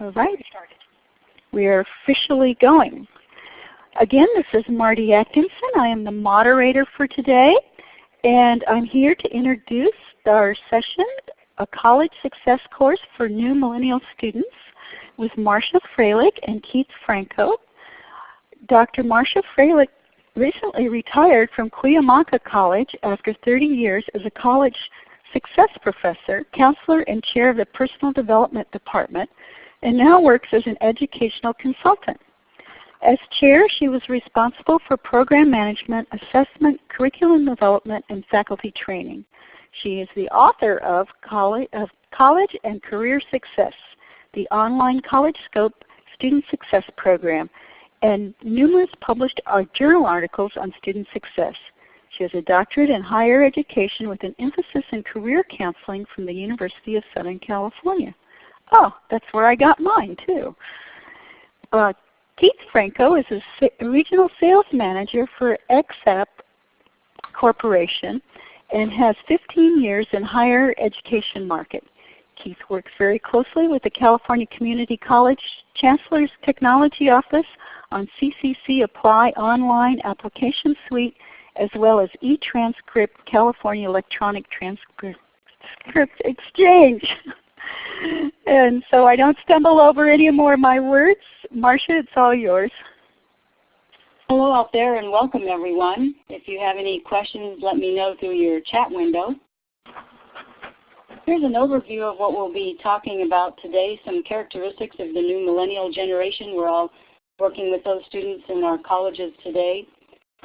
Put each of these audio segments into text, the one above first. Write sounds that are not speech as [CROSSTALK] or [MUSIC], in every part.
All right. We are officially going. Again, this is Marty Atkinson. I am the moderator for today. And I'm here to introduce our session, a college success course for new millennial students with Marsha Fralick and Keith Franco. Dr. Marsha Fralick recently retired from Cuyamaca College after 30 years as a college success professor, counselor, and chair of the Personal Development Department, and now works as an educational consultant. As chair, she was responsible for program management, assessment, curriculum development, and faculty training. She is the author of College, and Career Success, the online College Scope Student Success Program, and numerous published journal articles on student success. She has a doctorate in higher education with an emphasis in career counseling from the University of Southern California. Oh, that's where I got mine too. Uh, Keith Franco is a regional sales manager for XAP Corporation and has 15 years in higher education market. Keith works very closely with the California Community College Chancellor's Technology Office on CCC Apply Online Application Suite as well as eTranscript California Electronic Transcript Exchange. [LAUGHS] and so I don't stumble over any more of my words. Marcia, it's all yours. Hello out there and welcome everyone. If you have any questions, let me know through your chat window. Here's an overview of what we'll be talking about today, some characteristics of the new millennial generation. We're all working with those students in our colleges today.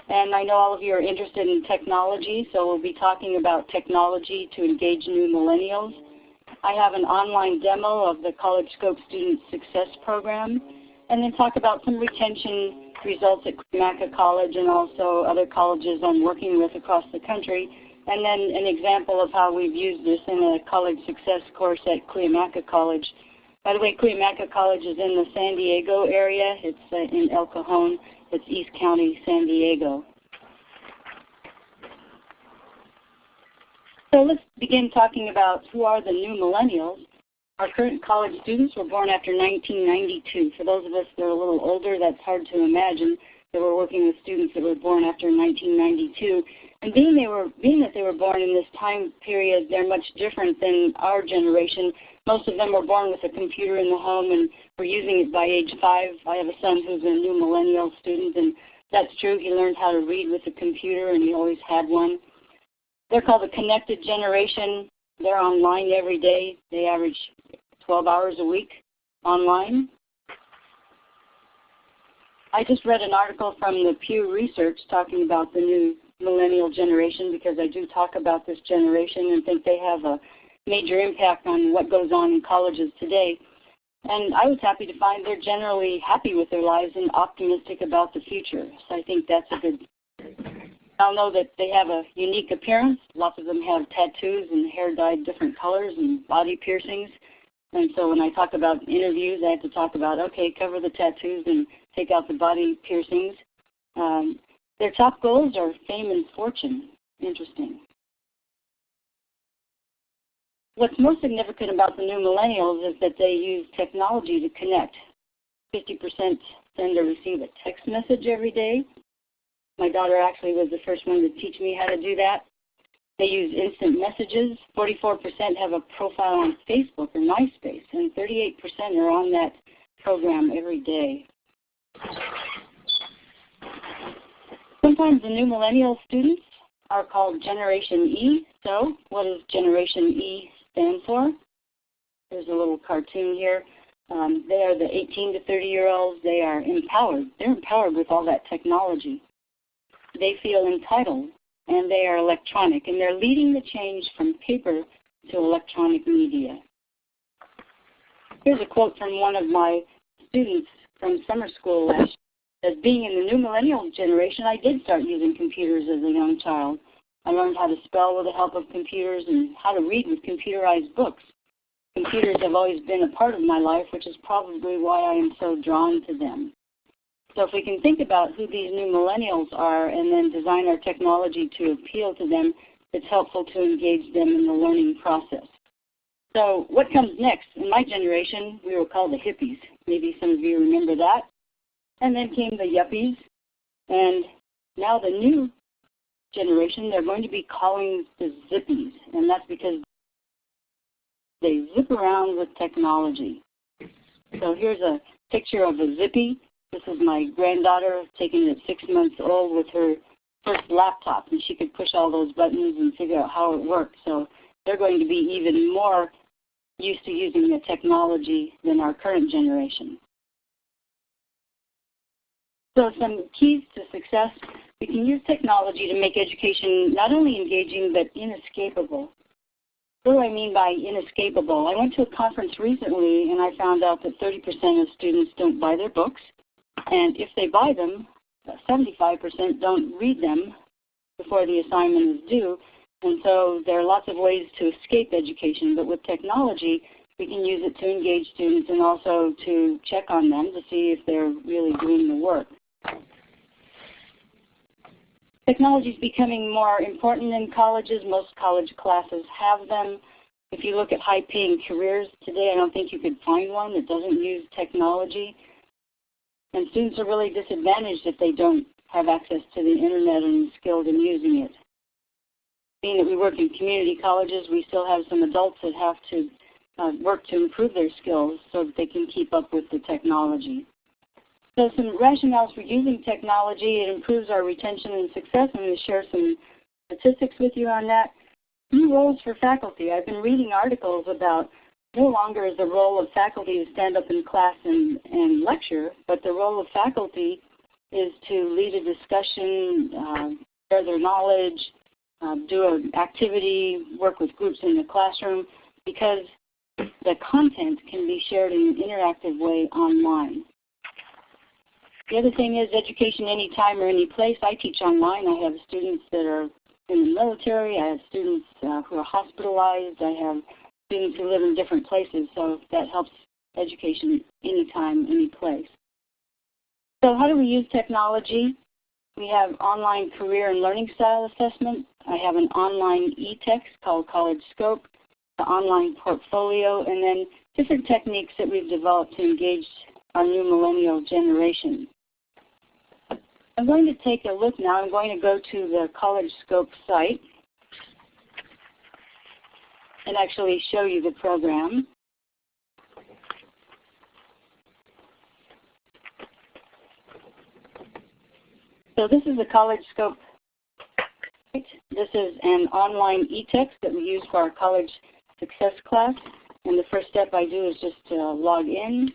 And I know all of you are interested in technology, so we'll be talking about technology to engage new millennials. I have an online demo of the College Scope Student Success Program, and then talk about some retention results at Cuyamaca College and also other colleges I'm working with across the country, and then an example of how we've used this in a college success course at Cuyamaca College. By the way, Cuyamaca College is in the San Diego area. It's uh, in El Cajon. It's East County, San Diego. So let's begin talking about who are the new millennials. Our current college students were born after 1992. For those of us that are a little older, that's hard to imagine that we're working with students that were born after 1992. And being, they were, being that they were born in this time period, they're much different than our generation. Most of them were born with a computer in the home and were using it by age five. I have a son who's a new millennial student, and that's true. He learned how to read with a computer, and he always had one. They're called the connected generation. They're online every day. They average 12 hours a week online. I just read an article from the Pew Research talking about the new millennial generation because I do talk about this generation and think they have a major impact on what goes on in colleges today. And I was happy to find they're generally happy with their lives and optimistic about the future. So I think that's a good I'll know that they have a unique appearance. Lots of them have tattoos and hair dyed different colors and body piercings. And so when I talk about interviews, I have to talk about, okay, cover the tattoos and take out the body piercings. Um, their top goals are fame and fortune. Interesting. What's most significant about the new millennials is that they use technology to connect. 50% send or receive a text message every day. My daughter actually was the first one to teach me how to do that. They use instant messages. 44% have a profile on Facebook or MySpace, and 38% are on that program every day. Sometimes the new millennial students are called Generation E. So what does Generation E stand for? There's a little cartoon here. Um, they are the 18 to 30 year olds. They are empowered. They're empowered with all that technology they feel entitled and they are electronic and they're leading the change from paper to electronic media. Here's a quote from one of my students from summer school last year. As being in the new millennial generation, I did start using computers as a young child. I learned how to spell with the help of computers and how to read with computerized books. Computers have always been a part of my life, which is probably why I am so drawn to them. So if we can think about who these new millennials are and then design our technology to appeal to them, it's helpful to engage them in the learning process. So what comes next? In my generation, we were called the hippies. Maybe some of you remember that. And then came the yuppies. And now the new generation, they're going to be calling the zippies. And that's because they zip around with technology. So here's a picture of a zippy. This is my granddaughter taking it six months old with her first laptop. And she could push all those buttons and figure out how it worked. So they're going to be even more used to using the technology than our current generation. So some keys to success, we can use technology to make education not only engaging but inescapable. What do I mean by inescapable? I went to a conference recently and I found out that 30% of students don't buy their books. And if they buy them, 75% don't read them before the assignment is due. And so there are lots of ways to escape education, but with technology, we can use it to engage students and also to check on them to see if they're really doing the work. Technology is becoming more important in colleges. Most college classes have them. If you look at high-paying careers today, I don't think you could find one that doesn't use technology. And students are really disadvantaged if they don't have access to the Internet and skilled in using it being that we work in community colleges, we still have some adults that have to uh, work to improve their skills so that they can keep up with the technology. So some rationales for using technology, it improves our retention and success. I'm going to share some statistics with you on that. New roles for faculty. I've been reading articles about no longer is the role of faculty to stand up in class and, and lecture, but the role of faculty is to lead a discussion, uh, share their knowledge, um, do an activity, work with groups in the classroom, because the content can be shared in an interactive way online. The other thing is education anytime or any place. I teach online. I have students that are in the military. I have students uh, who are hospitalized. I have students who live in different places. So that helps education anytime, any place. So how do we use technology? We have online career and learning style assessment. I have an online e-text called College Scope, the online portfolio, and then different techniques that we've developed to engage our new millennial generation. I'm going to take a look now. I'm going to go to the College Scope site and actually show you the program. So this is a College Scope this is an online e-text that we use for our college success class. And the first step I do is just to log in.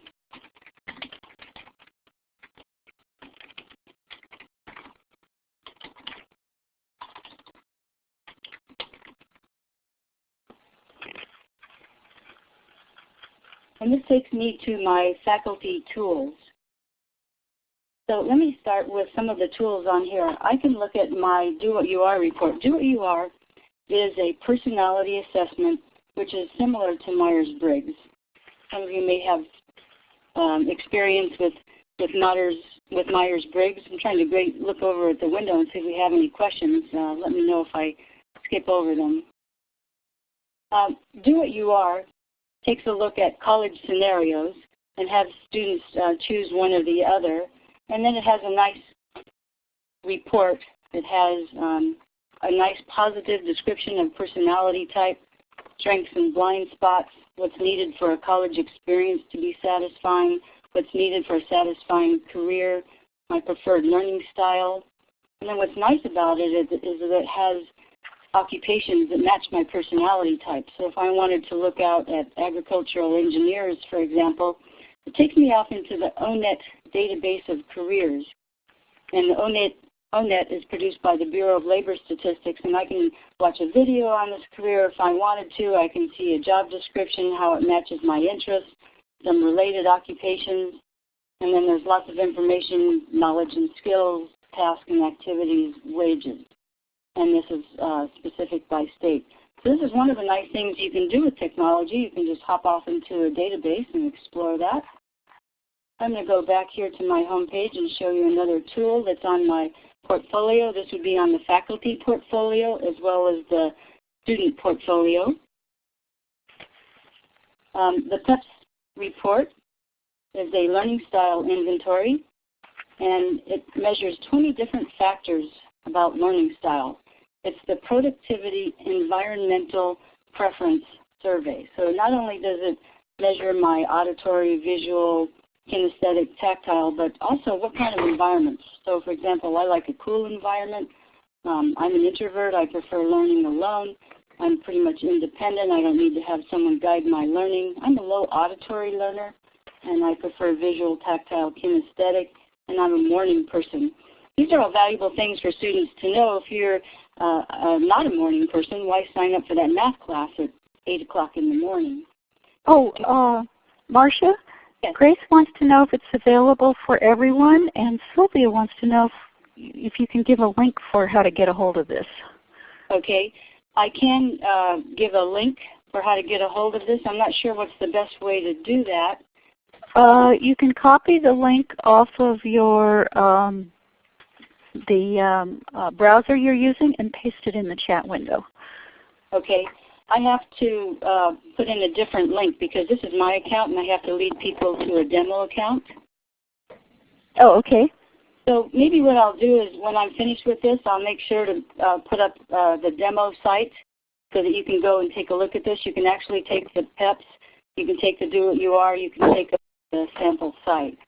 And this takes me to my faculty tools. So let me start with some of the tools on here. I can look at my Do What You Are report. Do What You Are is a personality assessment which is similar to Myers-Briggs. Some of you may have um, experience with, with Myers, with Myers-Briggs. I'm trying to look over at the window and see if we have any questions. Uh, let me know if I skip over them. Um, Do What You Are takes a look at college scenarios and have students uh, choose one or the other. And then it has a nice report. It has um, a nice positive description of personality type, strengths and blind spots, what's needed for a college experience to be satisfying, what's needed for a satisfying career, my preferred learning style. And then what's nice about it is, is that it has occupations that match my personality type. So if I wanted to look out at agricultural engineers, for example, it takes me off into the ONET database of careers. And the ONET, ONET is produced by the Bureau of Labor Statistics, and I can watch a video on this career if I wanted to. I can see a job description, how it matches my interests, some related occupations, and then there's lots of information, knowledge and skills, tasks and activities, wages. And this is uh, specific by state. So this is one of the nice things you can do with technology. You can just hop off into a database and explore that. I'm going to go back here to my home page and show you another tool that's on my portfolio. This would be on the faculty portfolio as well as the student portfolio. Um, the PEPS report is a learning style inventory, and it measures 20 different factors about learning style. It's the productivity environmental preference survey. So not only does it measure my auditory, visual, kinesthetic, tactile, but also what kind of environments. So for example, I like a cool environment. Um, I'm an introvert. I prefer learning alone. I'm pretty much independent. I don't need to have someone guide my learning. I'm a low auditory learner, and I prefer visual, tactile, kinesthetic, and I'm a morning person. These are all valuable things for students to know. If you're uh, uh, not a morning person, why sign up for that math class at 8 o'clock in the morning? Oh, uh, Marsha, yes. Grace wants to know if it's available for everyone, and Sylvia wants to know if, if you can give a link for how to get a hold of this. Okay. I can uh, give a link for how to get a hold of this. I'm not sure what's the best way to do that. Uh, you can copy the link off of your um, the um, uh, browser you're using and paste it in the chat window. Okay. I have to uh, put in a different link because this is my account and I have to lead people to a demo account. Oh, okay. So maybe what I'll do is when I'm finished with this, I'll make sure to uh, put up uh, the demo site so that you can go and take a look at this. You can actually take the PEPs, you can take the Do What You Are, you can take the sample site.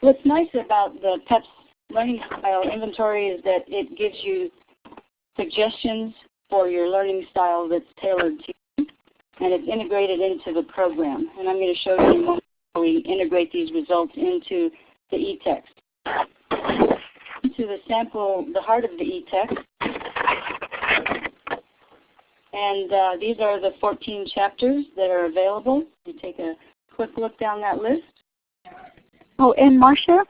What's nice about the PEPs Learning Style Inventory is that it gives you suggestions for your learning style that's tailored to you, and it's integrated into the program. And I'm going to show you how we integrate these results into the e-text. Into the sample, the heart of the e-text. And uh, these are the 14 chapters that are available. You take a quick look down that list. Oh, and Marsha.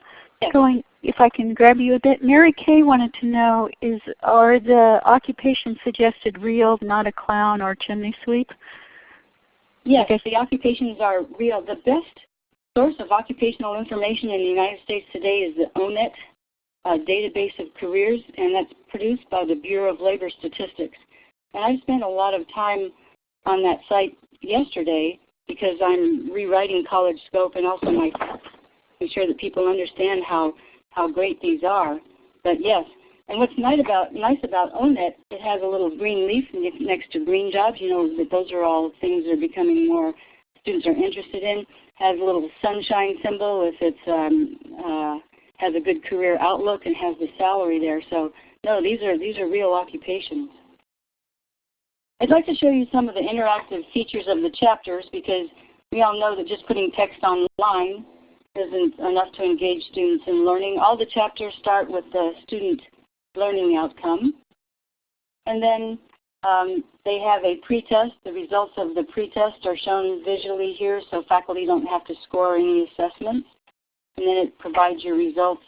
Going if I can grab you a bit, Mary Kay wanted to know, is are the occupations suggested real, not a clown or chimney sweep? Yes, the occupations are real. The best source of occupational information in the United States today is the ONET uh, database of careers, and that's produced by the Bureau of Labor Statistics. And I spent a lot of time on that site yesterday because I'm rewriting College Scope and also my make sure that people understand how how great these are. But yes, and what's nice about nice about ONET, it has a little green leaf next to green jobs. You know that those are all things that are becoming more students are interested in. Has a little sunshine symbol if it's um, uh, has a good career outlook and has the salary there. So no, these are these are real occupations. I'd like to show you some of the interactive features of the chapters because we all know that just putting text online isn't enough to engage students in learning. All the chapters start with the student learning outcome. And then um, they have a pretest. The results of the pretest are shown visually here so faculty don't have to score any assessments. And then it provides your results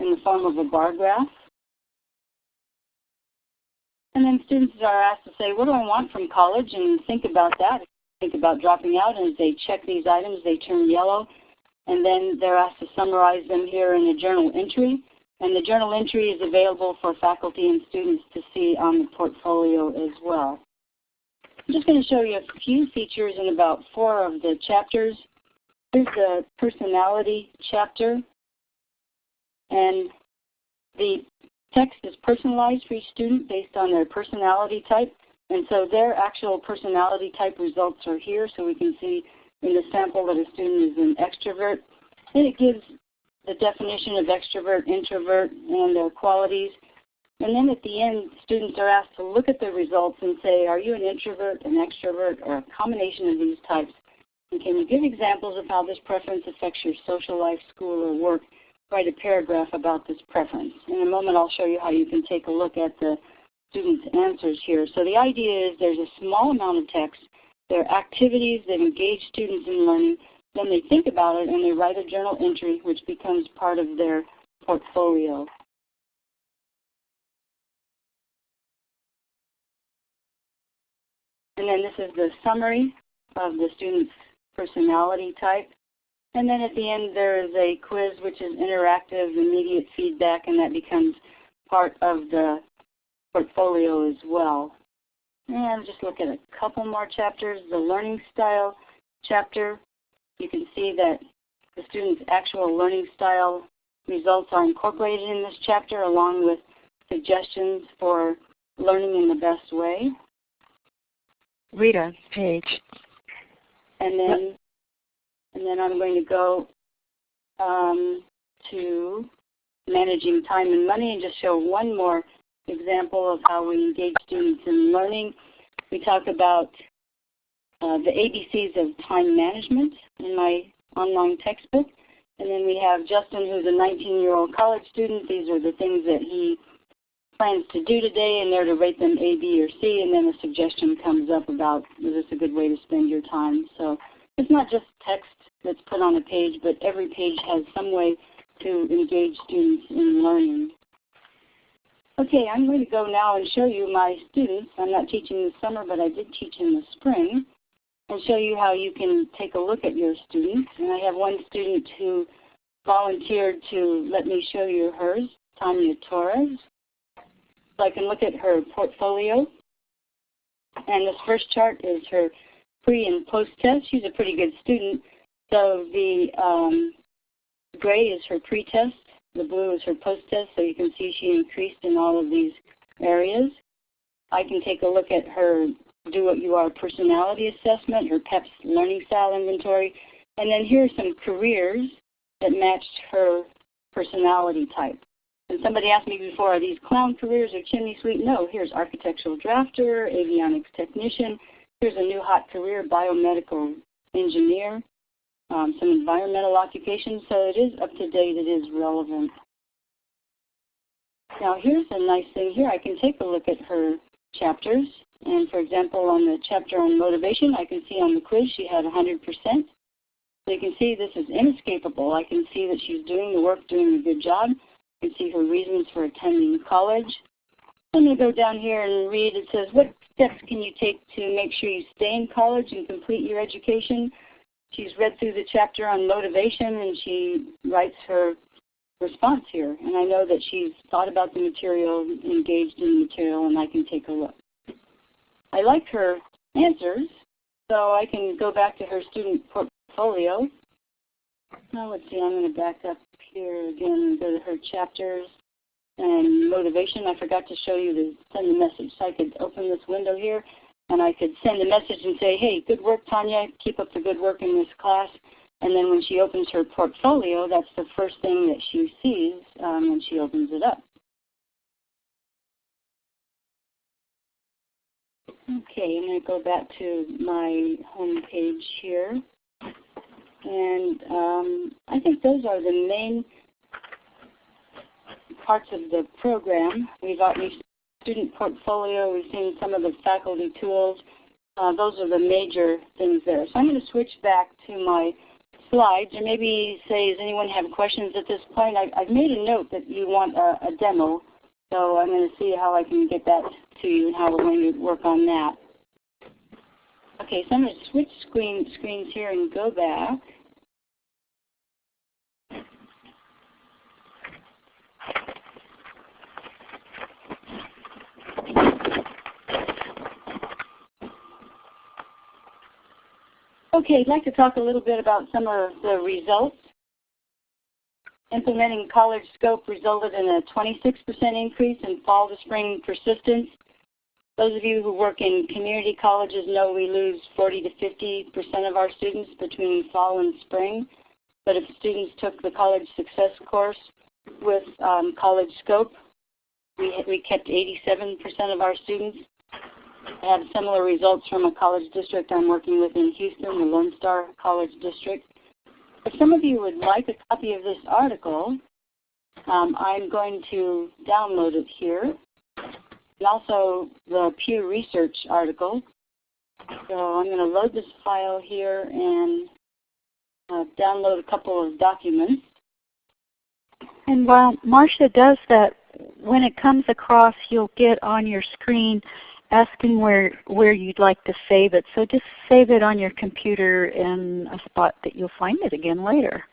in the form of a bar graph. And then students are asked to say, what do I want from college? And think about that. Think about dropping out. And as they check these items, they turn yellow and then they're asked to summarize them here in a journal entry. And the journal entry is available for faculty and students to see on the portfolio as well. I'm just going to show you a few features in about four of the chapters. Here's the personality chapter. And the text is personalized for each student based on their personality type. And so their actual personality type results are here so we can see in the sample that a student is an extrovert. Then it gives the definition of extrovert, introvert, and their qualities. And then at the end, students are asked to look at the results and say, are you an introvert, an extrovert, or a combination of these types? And can you give examples of how this preference affects your social life, school, or work? Write a paragraph about this preference. In a moment, I'll show you how you can take a look at the students' answers here. So the idea is there's a small amount of text there are activities that engage students in learning. Then they think about it and they write a journal entry which becomes part of their portfolio. And then this is the summary of the student's personality type. And then at the end there is a quiz which is interactive, immediate feedback, and that becomes part of the portfolio as well. And just look at a couple more chapters. The learning style chapter, you can see that the student's actual learning style results are incorporated in this chapter along with suggestions for learning in the best way. Rita, page. And then, and then I'm going to go um, to managing time and money and just show one more example of how we engage students in learning. We talk about uh, the ABCs of time management in my online textbook. And then we have Justin, who's a 19-year-old college student. These are the things that he plans to do today, and they're to rate them A, B, or C. And then a suggestion comes up about, is this a good way to spend your time? So it's not just text that's put on a page, but every page has some way to engage students in learning. Okay, I'm going to go now and show you my students. I'm not teaching this summer, but I did teach in the spring, and show you how you can take a look at your students. And I have one student who volunteered to let me show you hers, Tanya Torres. So I can look at her portfolio. And this first chart is her pre and post test. She's a pretty good student. So the um, gray is her pre-test, the blue is her post-test, so you can see she increased in all of these areas. I can take a look at her Do What You Are personality assessment, her PEPS learning style inventory, and then here are some careers that matched her personality type. And somebody asked me before, are these clown careers or chimney sweep? No, here's architectural drafter, avionics technician. Here's a new hot career, biomedical engineer um, some environmental occupations, so it is up to date, it is relevant. Now here's a nice thing here. I can take a look at her chapters. And for example, on the chapter on motivation, I can see on the quiz she had 100%. So you can see this is inescapable. I can see that she's doing the work, doing a good job. You can see her reasons for attending college. Going to go down here and read. It says, what steps can you take to make sure you stay in college and complete your education? She's read through the chapter on motivation and she writes her response here. And I know that she's thought about the material, engaged in the material, and I can take a look. I like her answers, so I can go back to her student portfolio. Now let's see, I'm going to back up here again and go to her chapters and motivation. I forgot to show you to send the message. So I could open this window here and I could send a message and say, hey, good work, Tanya. Keep up the good work in this class. And then when she opens her portfolio, that's the first thing that she sees um, when she opens it up. Okay, I'm going to go back to my home page here. And um, I think those are the main parts of the program. We've, we've student portfolio, we've seen some of the faculty tools. Uh, those are the major things there. So I'm going to switch back to my slides and maybe say, does anyone have questions at this point? I, have made a note that you want a, a demo, so I'm going to see how I can get that to you and how we're going to work on that. Okay, so I'm going to switch screen, screens here and go back. Okay, I'd like to talk a little bit about some of the results. Implementing college scope resulted in a 26% increase in fall to spring persistence. Those of you who work in community colleges know we lose 40 to 50% of our students between fall and spring. But if students took the college success course with um, college scope, we, we kept 87% of our students. I have similar results from a college district I'm working with in Houston, the Lone Star College District. If some of you would like a copy of this article, um, I'm going to download it here. And also the Pew Research article. So I'm going to load this file here and uh, download a couple of documents. And while Marsha does that, when it comes across, you'll get on your screen asking where, where you'd like to save it. So just save it on your computer in a spot that you'll find it again later.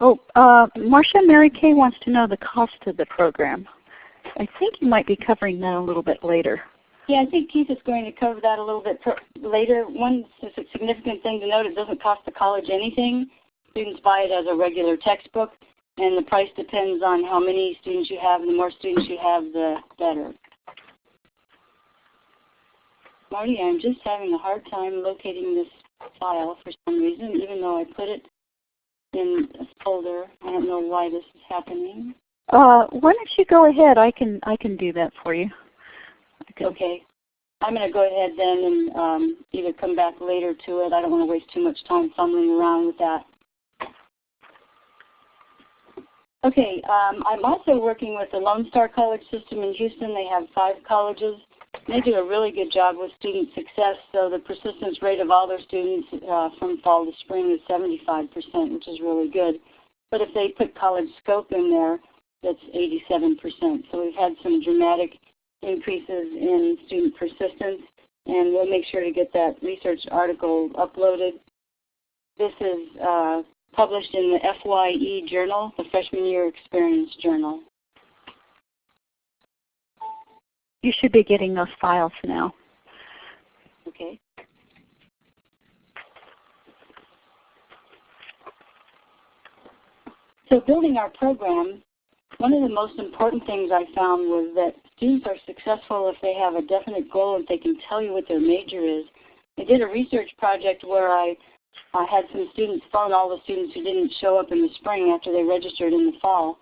Oh, uh, Marsha Mary Kay wants to know the cost of the program. I think you might be covering that a little bit later. Yeah, I think Keith is going to cover that a little bit later. One significant thing to note, it doesn't cost the college anything. Students buy it as a regular textbook, and the price depends on how many students you have. And the more students you have, the better. Marty, I'm just having a hard time locating this file for some reason, even though I put it in a folder. I don't know why this is happening. Uh, why don't you go ahead? I can I can do that for you. Okay. okay. I'm going to go ahead then and um, either come back later to it. I don't want to waste too much time fumbling around with that. Okay, um, I'm also working with the Lone Star College system in Houston. They have five colleges. They do a really good job with student success. So the persistence rate of all their students uh, from fall to spring is 75%, which is really good. But if they put college scope in there, that's 87%. So we've had some dramatic increases in student persistence, and we'll make sure to get that research article uploaded. This is uh, published in the FYE Journal, the Freshman Year Experience Journal. You should be getting those files now. Okay. So building our program, one of the most important things I found was that students are successful if they have a definite goal and they can tell you what their major is. I did a research project where I I had some students phone all the students who didn't show up in the spring after they registered in the fall.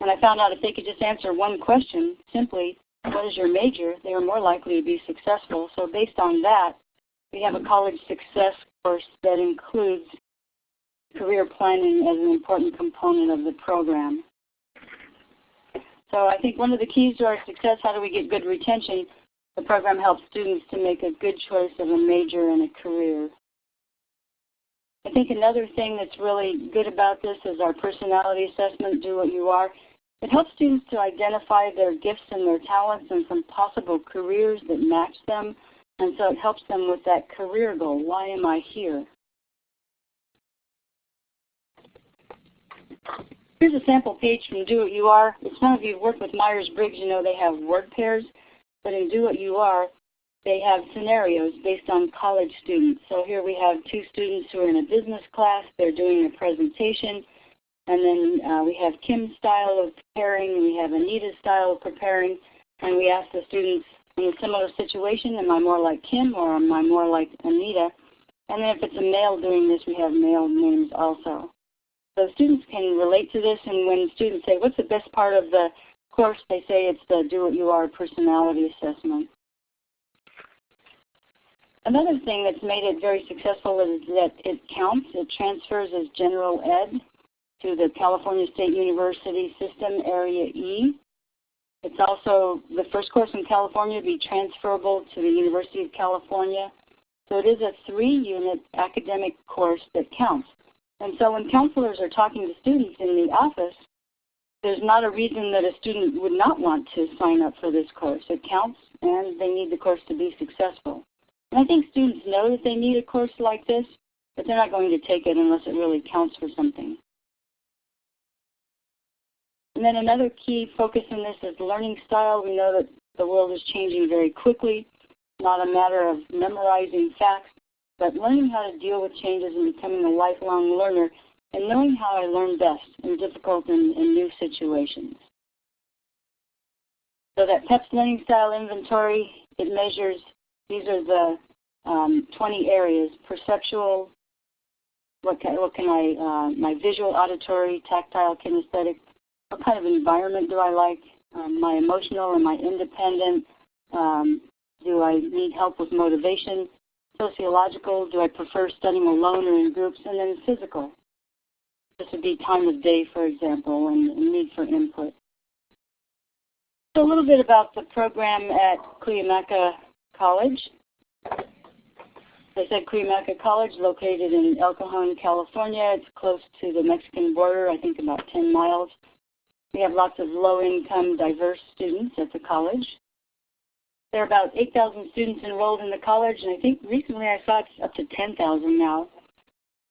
And I found out if they could just answer one question, simply, what is your major, they were more likely to be successful. So based on that, we have a college success course that includes career planning as an important component of the program. So I think one of the keys to our success, how do we get good retention, the program helps students to make a good choice of a major and a career. I think another thing that's really good about this is our personality assessment, Do What You Are. It helps students to identify their gifts and their talents and some possible careers that match them. And so it helps them with that career goal. Why am I here? Here's a sample page from Do What You Are. If some of you have worked with Myers-Briggs, you know they have word pairs. But in Do What You Are, they have scenarios based on college students. So here we have two students who are in a business class. They're doing a presentation. And then uh, we have Kim's style of preparing, we have Anita's style of preparing. And we ask the students, in a similar situation, am I more like Kim or am I more like Anita? And then if it's a male doing this, we have male names also. So students can relate to this, and when students say, what's the best part of the course, they say it's the Do What You Are personality assessment. Another thing that's made it very successful is that it counts. It transfers as general ed to the California State University System Area E. It's also the first course in California to be transferable to the University of California. So it is a three-unit academic course that counts. And so when counselors are talking to students in the office, there's not a reason that a student would not want to sign up for this course. It counts and they need the course to be successful. And I think students know that they need a course like this, but they're not going to take it unless it really counts for something. And then another key focus in this is learning style. We know that the world is changing very quickly, not a matter of memorizing facts, but learning how to deal with changes and becoming a lifelong learner and knowing how I learn best in difficult and, and new situations. So that PEPS Learning Style Inventory, it measures these are the um, 20 areas, perceptual, what can, what can I, uh, my visual, auditory, tactile, kinesthetic, what kind of environment do I like, um, my emotional, am I independent, um, do I need help with motivation, sociological, do I prefer studying alone or in groups, and then physical. This would be time of day, for example, and, need for input. So a little bit about the program at Cuyamaca College. They said Cuyamaca College, located in El Cajon, California. It's close to the Mexican border, I think about 10 miles. We have lots of low-income, diverse students at the college. There are about 8,000 students enrolled in the college, and I think recently I saw it's up to 10,000 now.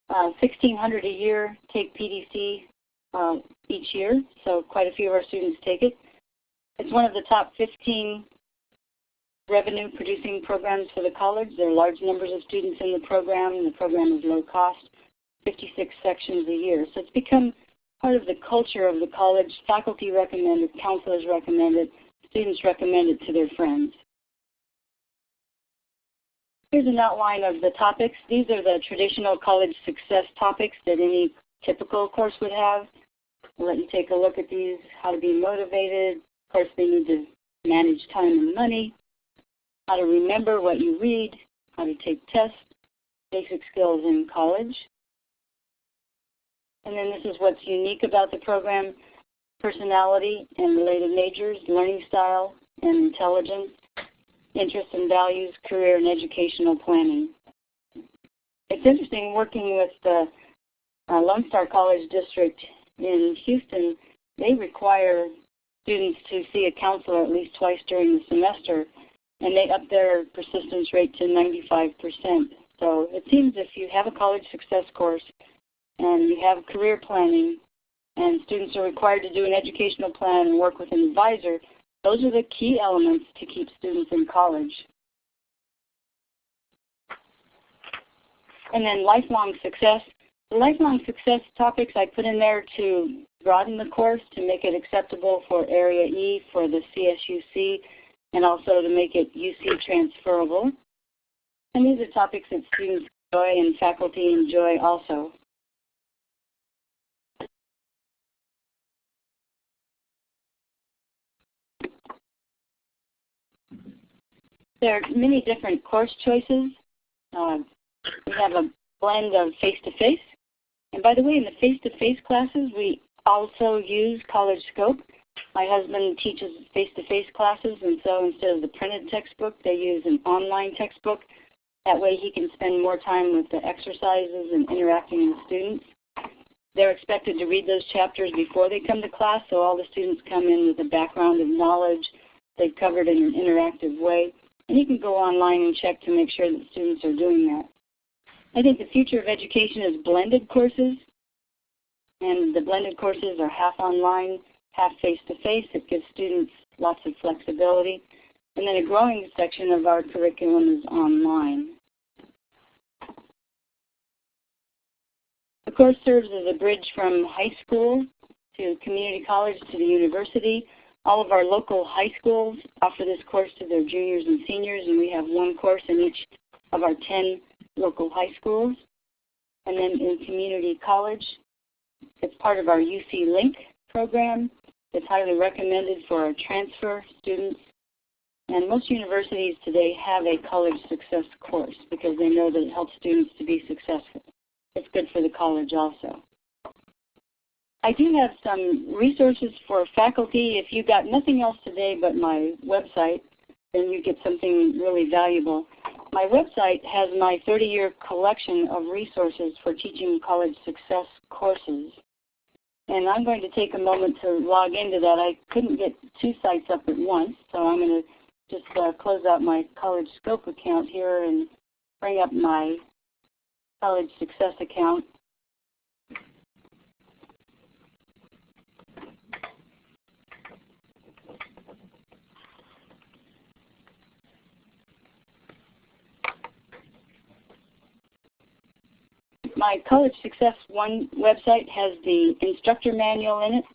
Uh, 1,600 a year take PDC. uh, each year, so quite a few of our students take it. It's one of the top 15 revenue producing programs for the college. There are large numbers of students in the program. And the program is low cost, 56 sections a year. So it's become part of the culture of the college. Faculty recommend it, counselors recommend it, students recommend it to their friends. Here's an outline of the topics. These are the traditional college success topics that any typical course would have. I'll let you take a look at these, how to be motivated. Of course, they need to manage time and money, how to remember what you read, how to take tests, basic skills in college. And then this is what's unique about the program, personality and related majors, learning style and intelligence, interests and values, career and educational planning. It's interesting working with the uh, Lone Star College District in Houston, they require students to see a counselor at least twice during the semester, and they up their persistence rate to 95%. So it seems if you have a college success course and you have career planning and students are required to do an educational plan and work with an advisor, those are the key elements to keep students in college. And then lifelong success. The lifelong success topics I put in there to broaden the course, to make it acceptable for Area E for the CSUC, and also to make it UC transferable. And these are topics that students enjoy and faculty enjoy also. There are many different course choices. Uh, we have a blend of face-to-face. -face. And by the way, in the face-to-face -face classes, we also use College Scope. My husband teaches face-to-face -face classes, and so instead of the printed textbook, they use an online textbook. That way he can spend more time with the exercises and interacting with students. They're expected to read those chapters before they come to class, so all the students come in with a background of knowledge they've covered in an interactive way. And you can go online and check to make sure that students are doing that. I think the future of education is blended courses. And the blended courses are half online, half face-to-face. -face. It gives students lots of flexibility. And then a growing section of our curriculum is online. The course serves as a bridge from high school to community college to the university. All of our local high schools offer this course to their juniors and seniors, and we have one course in each of our 10 local high schools. And then in community college, it's part of our UC Link program. It's highly recommended for our transfer students. And most universities today have a college success course because they know that it helps students to be successful. It's good for the college also. I do have some resources for faculty. If you got nothing else today but my website, then you get something really valuable. My website has my 30-year collection of resources for teaching college success courses. And I'm going to take a moment to log into that. I couldn't get two sites up at once, so I'm going to just uh, close out my College Scope account here and bring up my College Success account. My College Success One website has the instructor manual in it,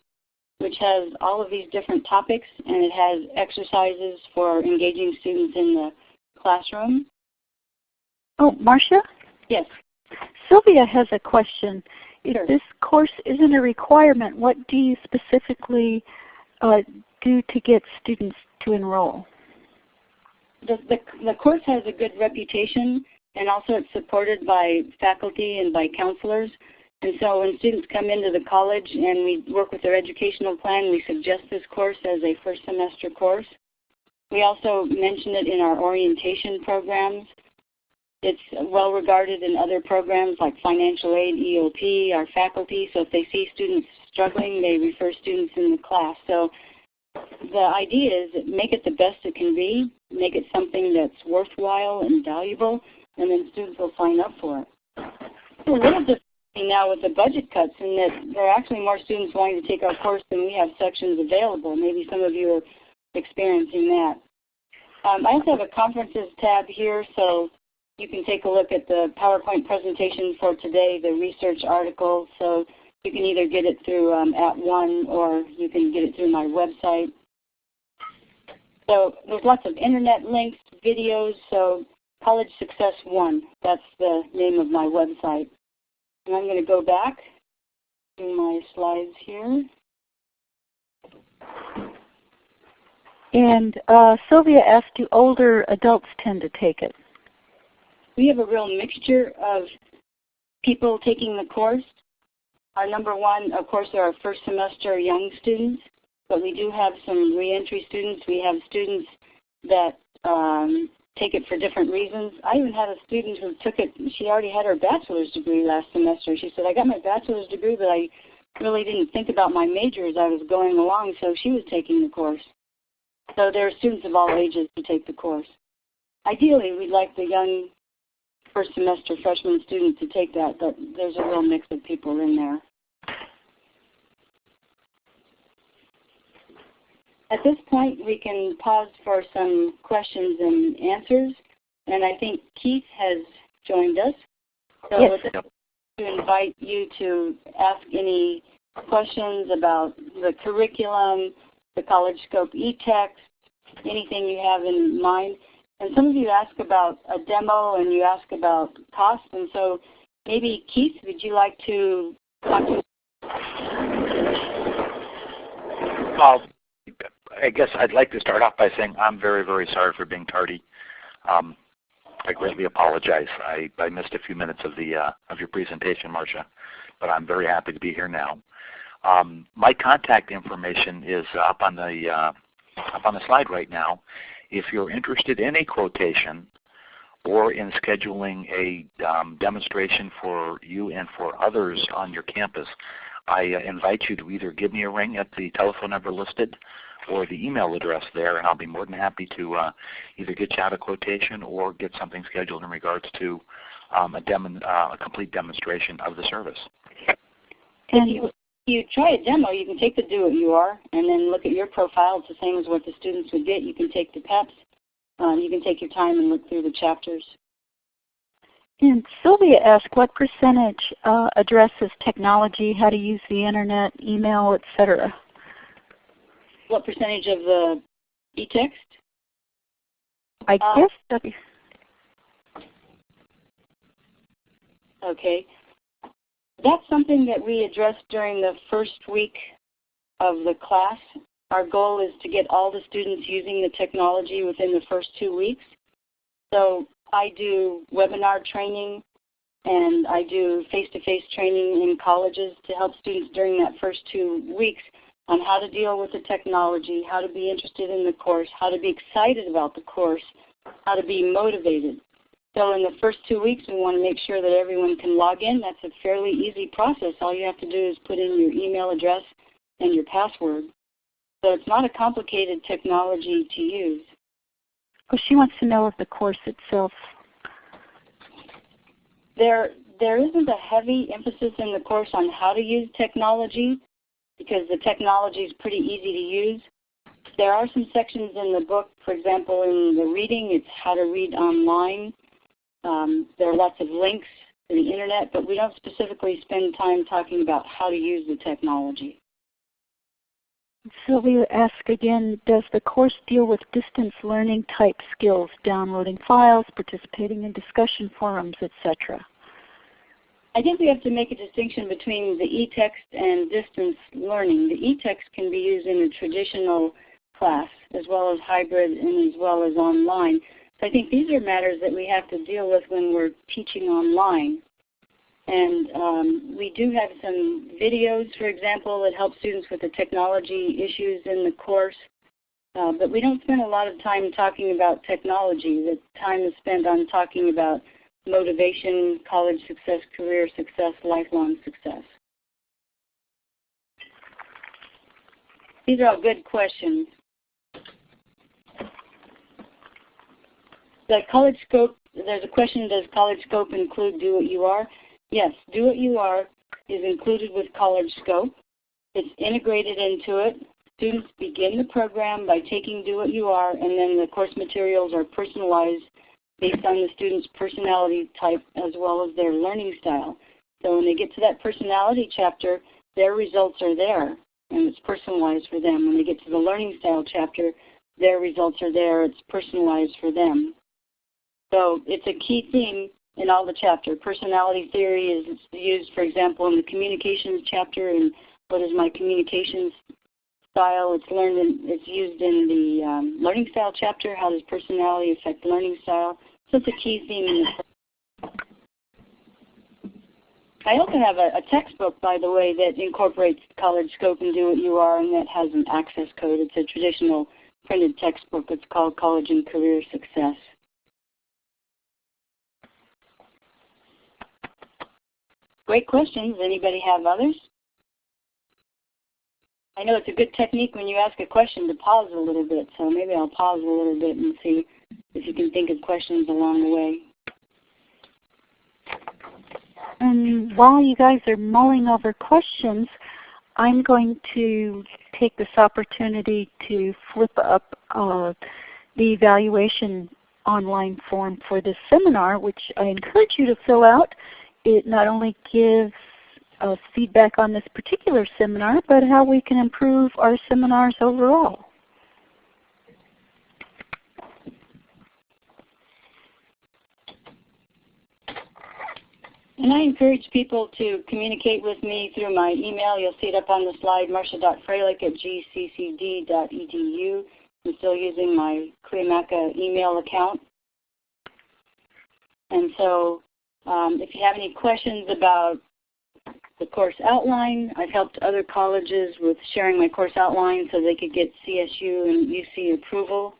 which has all of these different topics, and it has exercises for engaging students in the classroom. Oh, Marsha? Yes. Sylvia has a question. Sure. If this course isn't a requirement, what do you specifically uh, do to get students to enroll? The, the, the course has a good reputation and also it's supported by faculty and by counselors. And so when students come into the college and we work with their educational plan, we suggest this course as a first semester course. We also mention it in our orientation programs. It's well regarded in other programs like financial aid, EOP, our faculty. So if they see students struggling, they refer students in the class. So the idea is make it the best it can be, make it something that's worthwhile and valuable, and then students will sign up for it. So a little now with the budget cuts and that there are actually more students wanting to take our course than we have sections available. Maybe some of you are experiencing that. Um, I also have a conferences tab here, so you can take a look at the PowerPoint presentation for today, the research article. So you can either get it through um, @ONE or you can get it through my website. So there's lots of internet links, videos. So College Success One, that's the name of my website. And I'm going to go back to my slides here. And uh, Sylvia asked, do older adults tend to take it? We have a real mixture of people taking the course. Our number one, of course, are our first semester young students, but we do have some reentry students. We have students that um, take it for different reasons. I even had a student who took it, she already had her bachelor's degree last semester. She said, I got my bachelor's degree, but I really didn't think about my major as I was going along, so she was taking the course. So there are students of all ages who take the course. Ideally, we'd like the young first semester freshman student to take that, but there's a real mix of people in there. At this point, we can pause for some questions and answers. And I think Keith has joined us. So yes. to invite you to ask any questions about the curriculum, the College Scope e-text, anything you have in mind. And some of you ask about a demo and you ask about cost. And so maybe Keith, would you like to talk to uh, I guess I'd like to start off by saying I'm very, very sorry for being tardy. Um, I greatly apologize. I, I missed a few minutes of the uh, of your presentation, Marsha, but I'm very happy to be here now. Um, my contact information is up on the uh, up on the slide right now. If you're interested in a quotation or in scheduling a um, demonstration for you and for others on your campus, I uh, invite you to either give me a ring at the telephone number listed or the email address there, and I'll be more than happy to uh, either get you out a quotation or get something scheduled in regards to um, a, demo, uh, a complete demonstration of the service. And you, you try a demo, you can take the Do What You Are and then look at your profile. It's the same as what the students would get. You can take the PEPs. Um, you can take your time and look through the chapters. And Sylvia asked what percentage uh, addresses technology, how to use the internet, email, etc what percentage of the e-text? I uh, guess that is. Okay. That's something that we addressed during the first week of the class. Our goal is to get all the students using the technology within the first two weeks. So I do webinar training and I do face-to-face -face training in colleges to help students during that first two weeks on how to deal with the technology, how to be interested in the course, how to be excited about the course, how to be motivated. So in the first two weeks, we want to make sure that everyone can log in. That's a fairly easy process. All you have to do is put in your email address and your password. So it's not a complicated technology to use. Well, she wants to know of the course itself. There, there isn't a heavy emphasis in the course on how to use technology because the technology is pretty easy to use. There are some sections in the book, for example, in the reading, it's how to read online. Um, there are lots of links to the internet, but we don't specifically spend time talking about how to use the technology. Sylvia asked again, does the course deal with distance learning type skills, downloading files, participating in discussion forums, etc.? I think we have to make a distinction between the e-text and distance learning. The e-text can be used in a traditional class as well as hybrid and as well as online. So I think these are matters that we have to deal with when we're teaching online. And um, we do have some videos, for example, that help students with the technology issues in the course. Uh, but we don't spend a lot of time talking about technology. The time is spent on talking about motivation, college success, career success, lifelong success? These are all good questions. The college scope, there's a question, does college scope include do what you are? yes, Do What You Are is included with College Scope. It's integrated into it. Students begin the program by taking Do What You Are, and then the course materials are personalized based on the student's personality type as well as their learning style. So when they get to that personality chapter, their results are there, and it's personalized for them. When they get to the learning style chapter, their results are there. It's personalized for them. So it's a key theme in all the chapter. Personality theory is used, for example, in the communications chapter and what is my communications style. It's learned in, it's used in the um, learning style chapter. How does personality affect learning style? So it's a key theme in I also have a, a, textbook, by the way, that incorporates College Scope and Do What You Are, and that has an access code. It's a traditional printed textbook. It's called College and Career Success. Great questions. Anybody have others? I know it's a good technique when you ask a question to pause a little bit, so maybe I'll pause a little bit and see if you can think of questions along the way. And while you guys are mulling over questions, I'm going to take this opportunity to flip up uh, the evaluation online form for this seminar, which I encourage you to fill out it not only gives us feedback on this particular seminar, but how we can improve our seminars overall. And I encourage people to communicate with me through my email. You'll see it up on the slide, marsha.fralick at gccd.edu. I'm still using my Cuyamaca email account. And so um, if you have any questions about the course outline, I've helped other colleges with sharing my course outline so they could get CSU and UC approval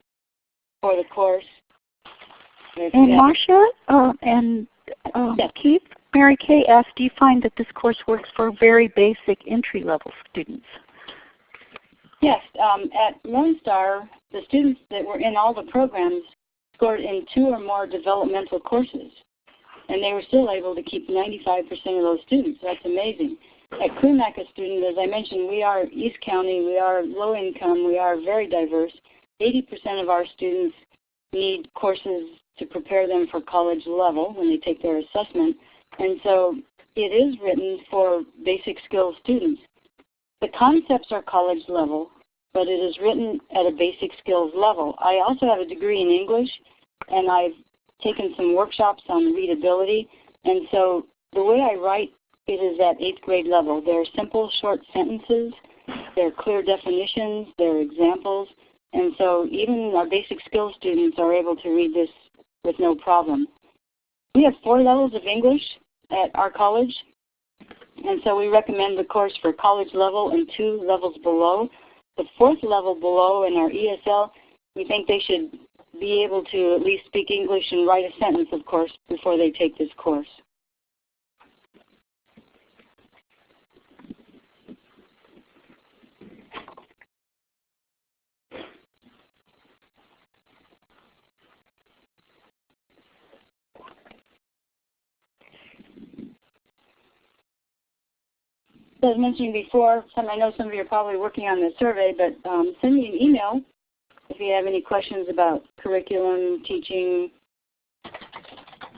for the course. And Marsha uh, and uh. Keith, Mary Kay asked, do you find that this course works for very basic entry-level students? Yes. Um, at Lone Star, the students that were in all the programs scored in two or more developmental courses and they were still able to keep 95% of those students. That's amazing. At Cuyamaca student, as I mentioned, we are East County, we are low income, we are very diverse. 80% of our students need courses to prepare them for college level when they take their assessment. And so it is written for basic skills students. The concepts are college level, but it is written at a basic skills level. I also have a degree in English, and I've taken some workshops on readability. And so the way I write it is at 8th grade level. There are simple short sentences. There are clear definitions. There are examples. And so even our basic skills students are able to read this with no problem. We have four levels of English at our college. And so we recommend the course for college level and two levels below. The fourth level below in our ESL, we think they should be able to at least speak English and write a sentence, of course, before they take this course. As mentioned before, some, I know some of you are probably working on this survey, but um, send me an email if you have any questions about curriculum, teaching,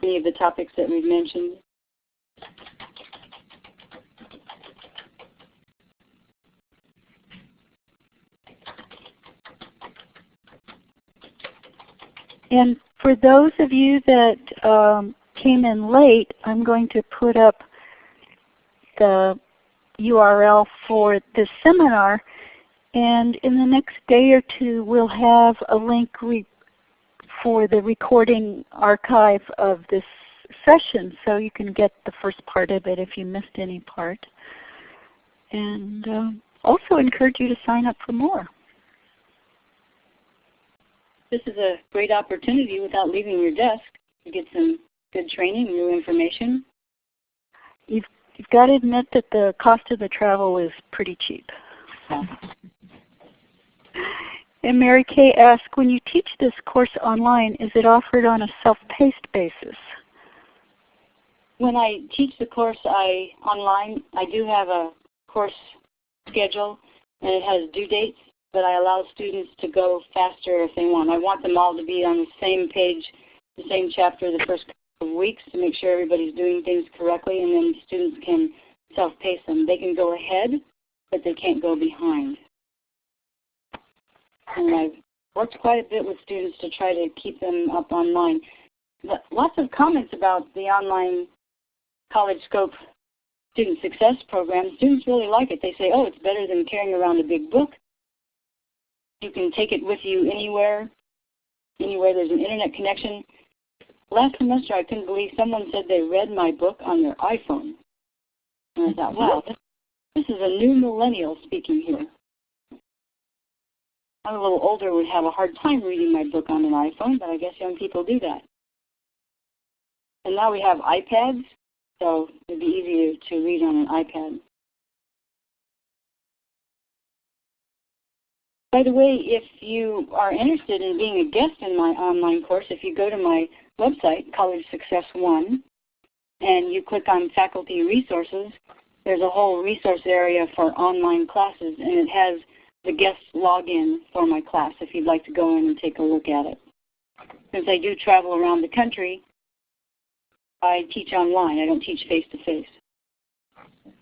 any of the topics that we've mentioned. And for those of you that um, came in late, I'm going to put up the URL for this seminar and in the next day or two, we'll have a link for the recording archive of this session so you can get the first part of it if you missed any part. And uh, also encourage you to sign up for more. This is a great opportunity without leaving your desk to get some good training, new information. You've, you've got to admit that the cost of the travel is pretty cheap. And Mary Kay asked, when you teach this course online, is it offered on a self-paced basis? when I teach the course I online, I do have a course schedule and it has due dates, but I allow students to go faster if they want. I want them all to be on the same page, the same chapter the first weeks to make sure everybody's doing things correctly and then students can self-pace them. They can go ahead, but they can't go behind. And I've worked quite a bit with students to try to keep them up online. Lots of comments about the online College Scope Student Success Program. Students really like it. They say, oh, it's better than carrying around a big book. You can take it with you anywhere, anywhere there's an internet connection. Last semester I couldn't believe someone said they read my book on their iPhone. And I thought, wow, this, this is a new millennial speaking here. I'm a little older would have a hard time reading my book on an iPhone, but I guess young people do that. And now we have iPads, so it'd be easier to read on an iPad. By the way, if you are interested in being a guest in my online course, if you go to my website, College Success One, and you click on Faculty Resources, there's a whole resource area for online classes, and it has the guest login for my class if you'd like to go in and take a look at it. Since I do travel around the country, I teach online. I don't teach face-to-face. -face.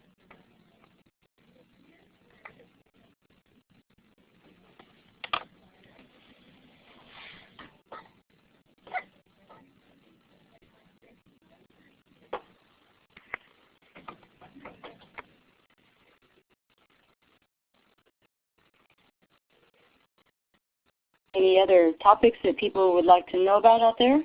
Any other topics that people would like to know about out there?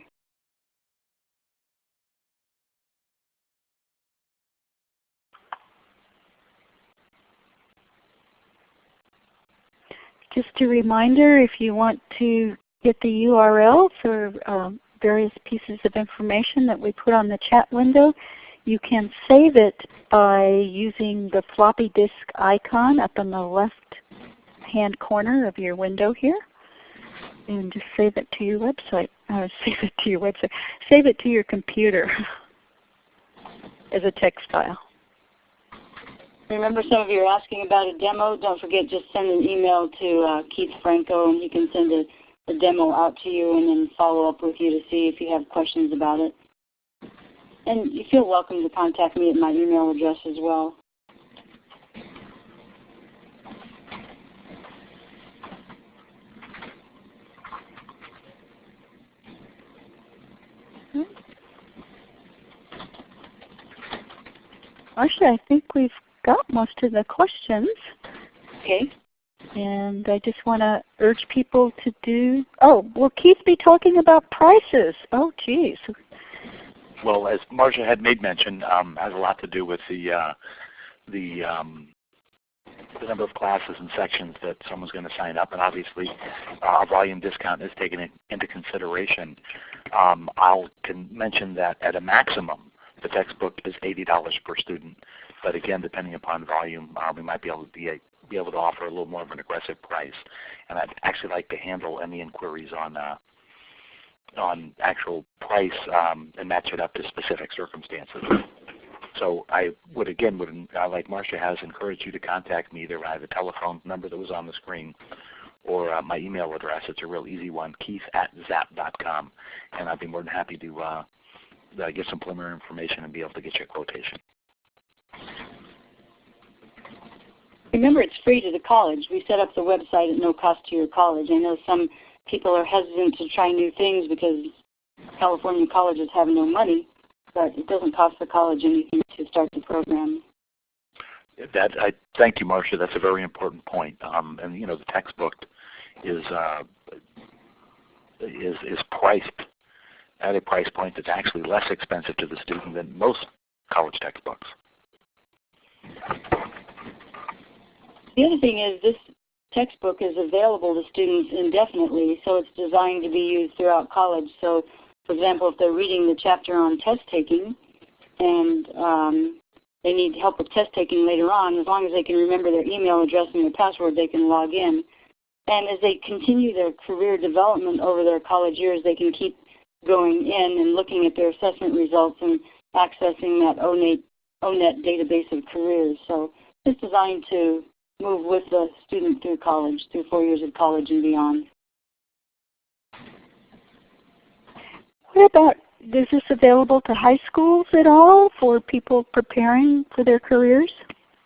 Just a reminder, if you want to get the URL for um, various pieces of information that we put on the chat window, you can save it by using the floppy disk icon up in the left hand corner of your window here and just save it to your website. [LAUGHS] Save it to your website. Save it to your computer [LAUGHS] as a text file. Remember some of you are asking about a demo. Don't forget just send an email to uh, Keith Franco and he can send a, a demo out to you and then follow up with you to see if you have questions about it. And you feel welcome to contact me at my email address as well. Actually, I think we've got most of the questions. Okay. And I just want to urge people to do, oh, will Keith be talking about prices? Oh, geez. Well, as Marsha had made mention, um, has a lot to do with the, uh, the, um, the number of classes and sections that someone's going to sign up, and obviously uh, a volume discount is taken into consideration. Um, I'll can mention that at a maximum, the textbook is $80 per student. But again, depending upon volume, uh, we might be able to be, a, be able to offer a little more of an aggressive price. And I'd actually like to handle any inquiries on uh, on actual price um, and match it up to specific circumstances. So I would again, would uh, like Marsha has, encourage you to contact me either have a telephone number that was on the screen or uh, my email address. It's a real easy one, keith at zap.com. And I'd be more than happy to uh, get some preliminary information and be able to get you a quotation. Remember, it's free to the college. We set up the website at no cost to your college. I know some people are hesitant to try new things because California colleges have no money, but it doesn't cost the college anything to start the program. That I thank you, Marsha. That's a very important point. Um, and you know, the textbook is uh, is is priced at a price point that's actually less expensive to the student than most college textbooks. The other thing is this textbook is available to students indefinitely, so it's designed to be used throughout college. So for example, if they're reading the chapter on test taking and um, they need help with test taking later on, as long as they can remember their email address and their password, they can log in. And as they continue their career development over their college years, they can keep going in and looking at their assessment results and accessing that ONET, ONET database of careers. So it's designed to move with the student through college, through four years of college and beyond. What about, is this available to high schools at all for people preparing for their careers?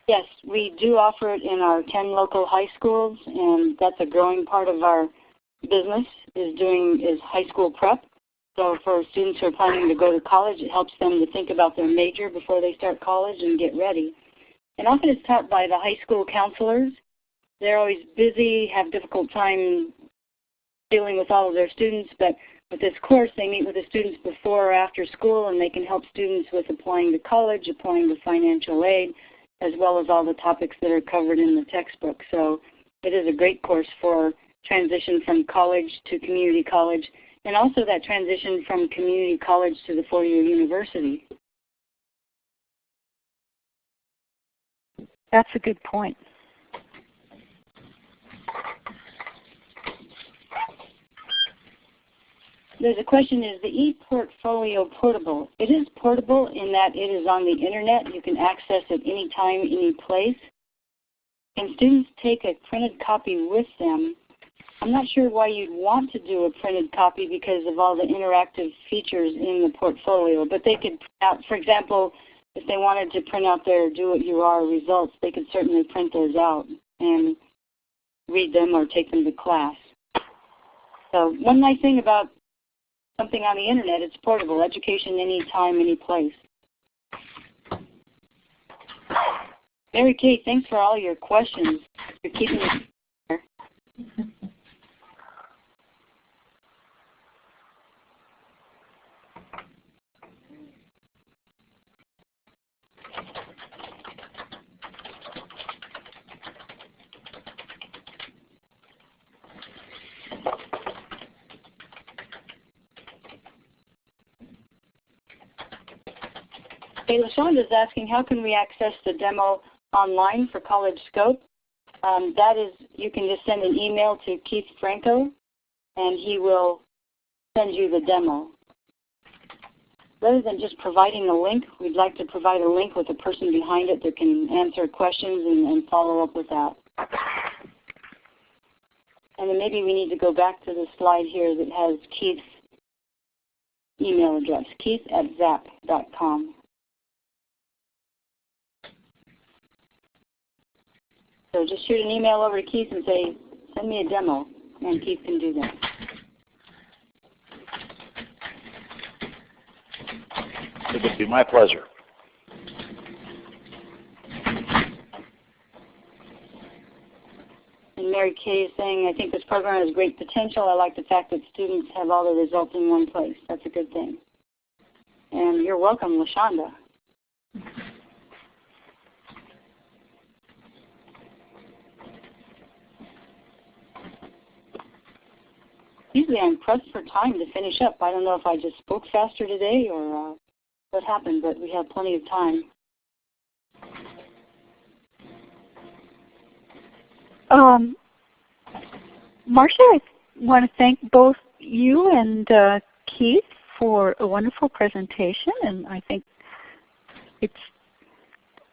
Yes, we do offer it in our 10 local high schools, and that's a growing part of our business is doing is high school prep. So for students who are planning to go to college, it helps them to think about their major before they start college and get ready. And often it's taught by the high school counselors. They're always busy, have difficult time dealing with all of their students, but with this course they meet with the students before or after school and they can help students with applying to college, applying to financial aid, as well as all the topics that are covered in the textbook. So it is a great course for transition from college to community college and also that transition from community college to the four-year university. That's a good point. There's a question, is the ePortfolio portable? It is portable in that it is on the internet. You can access it anytime, any place. And students take a printed copy with them. I'm not sure why you'd want to do a printed copy because of all the interactive features in the portfolio. But they could, print out, for example, if they wanted to print out their Do What You Are results, they could certainly print those out and read them or take them to class. So one nice thing about something on the internet, it's portable. Education anytime, any place. Mary Kate, thanks for all your questions. You're keeping Okay, LaShonda is asking how can we access the demo online for College Scope? Um, that is, you can just send an email to Keith Franco and he will send you the demo. Rather than just providing a link, we'd like to provide a link with a person behind it that can answer questions and, and follow up with that. And then maybe we need to go back to the slide here that has Keith's email address, keith at zap.com. So just shoot an email over to Keith and say, send me a demo, and Keith can do that. It would be my pleasure. And Mary Kay is saying, I think this program has great potential. I like the fact that students have all the results in one place. That's a good thing. And you're welcome, LaShonda. Usually I'm pressed for time to finish up. I don't know if I just spoke faster today or uh, what happened, but we have plenty of time. Um, Marsha, I want to thank both you and uh, Keith for a wonderful presentation, and I think it's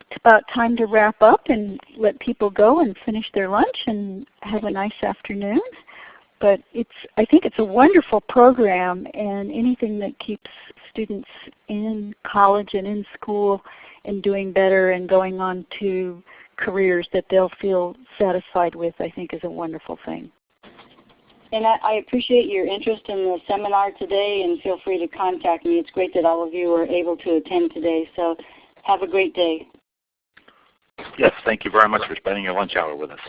it's about time to wrap up and let people go and finish their lunch and have a nice afternoon. But it's I think it's a wonderful program, and anything that keeps students in college and in school and doing better and going on to careers that they'll feel satisfied with, I think is a wonderful thing. And I, I, appreciate your interest in the seminar today and feel free to contact me. It's great that all of you were able to attend today. So have a great day. Yes, thank you very much for spending your lunch hour with us.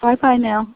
Bye-bye now.